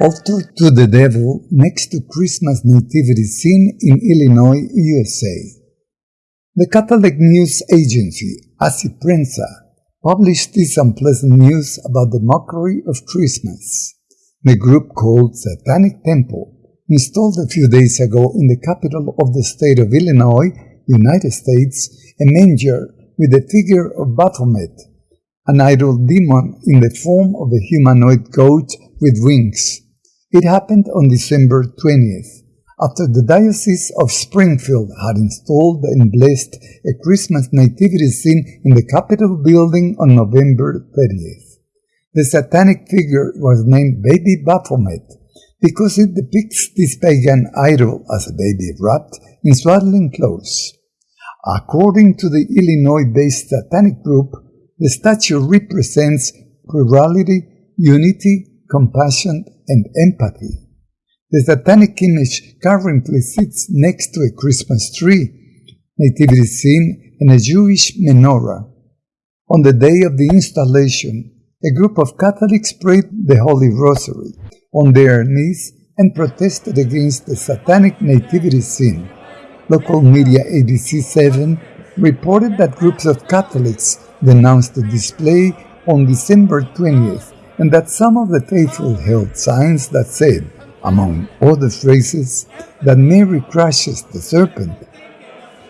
Altar to the Devil next to Christmas nativity scene in Illinois, USA. The Catholic news agency, ACI Prensa, published this unpleasant news about the mockery of Christmas. The group called Satanic Temple installed a few days ago in the capital of the state of Illinois, United States, a manger with the figure of Baphomet, an idol demon in the form of a humanoid goat with wings. It happened on December 20th, after the Diocese of Springfield had installed and blessed a Christmas nativity scene in the Capitol building on November 30th. The satanic figure was named Baby Baphomet because it depicts this pagan idol as a baby wrapped in swaddling clothes. According to the Illinois-based satanic group, the statue represents plurality, unity, compassion, and empathy. The satanic image currently sits next to a Christmas tree, nativity scene, and a Jewish menorah. On the day of the installation, a group of Catholics prayed the Holy Rosary on their knees and protested against the satanic nativity scene. Local media ABC7 reported that groups of Catholics denounced the display on December 20th and that some of the faithful held signs that said, among other phrases, that Mary crushes the serpent.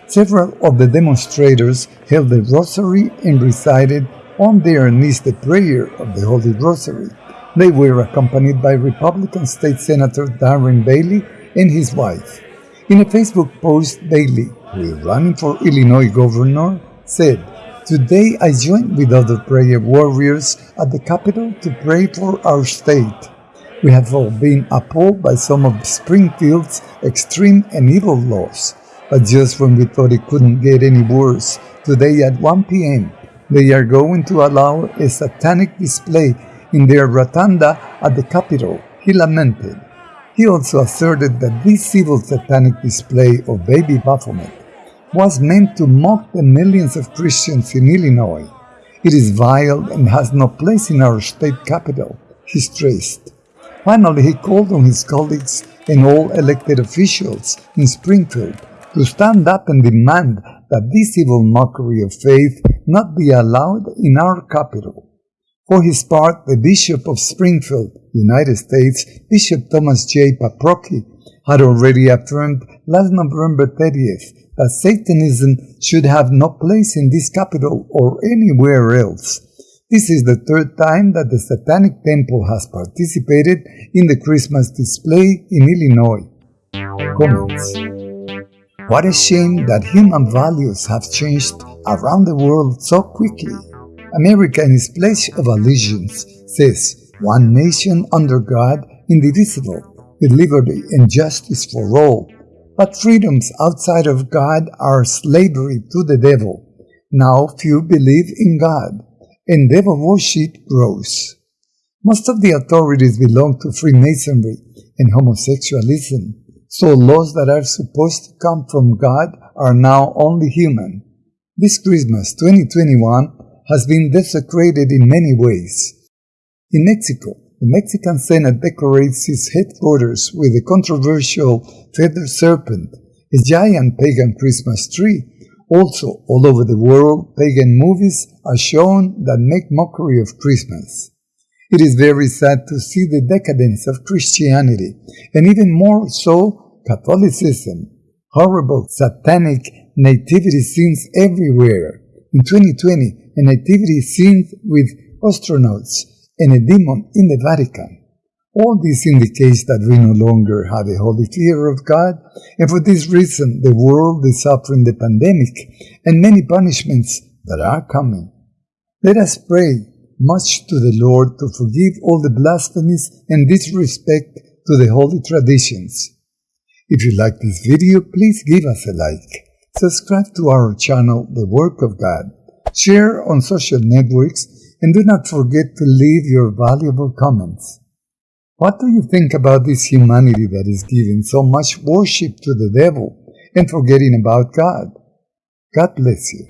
Several of the demonstrators held the rosary and recited on their knees the prayer of the Holy Rosary. They were accompanied by Republican State Senator Darren Bailey and his wife. In a Facebook post, Bailey, who is running for Illinois governor, said, Today I joined with other prayer warriors at the Capitol to pray for our state. We have all been appalled by some of Springfield's extreme and evil laws. But just when we thought it couldn't get any worse, today at 1 p.m., they are going to allow a satanic display in their rotunda at the Capitol, he lamented. He also asserted that this civil satanic display of baby Baphomet was meant to mock the millions of Christians in Illinois. It is vile and has no place in our state capital, he stressed. Finally, he called on his colleagues and all elected officials in Springfield to stand up and demand that this evil mockery of faith not be allowed in our capital. For his part, the Bishop of Springfield, United States, Bishop Thomas J. Paprocki, had already affirmed last November 30th that Satanism should have no place in this capital or anywhere else. This is the third time that the Satanic Temple has participated in the Christmas display in Illinois. Comments What a shame that human values have changed around the world so quickly. America in its Pledge of Allegiance says, one nation under God, indivisible, liberty and justice for all. But freedoms outside of God are slavery to the devil. Now few believe in God, and devil worship grows. Most of the authorities belong to Freemasonry and homosexualism, so laws that are supposed to come from God are now only human. This Christmas 2021 has been desecrated in many ways. In Mexico, the Mexican Senate decorates its headquarters with a controversial feather serpent, a giant pagan Christmas tree. Also, all over the world, pagan movies are shown that make mockery of Christmas. It is very sad to see the decadence of Christianity, and even more so, Catholicism. Horrible satanic nativity scenes everywhere. In 2020, a nativity scene with astronauts and a demon in the Vatican. All this indicates that we no longer have a holy fear of God, and for this reason the world is suffering the pandemic and many punishments that are coming. Let us pray much to the Lord to forgive all the blasphemies and disrespect to the holy traditions. If you like this video, please give us a like. Subscribe to our channel, The Work of God share on social networks, and do not forget to leave your valuable comments. What do you think about this humanity that is giving so much worship to the devil and forgetting about God? God bless you.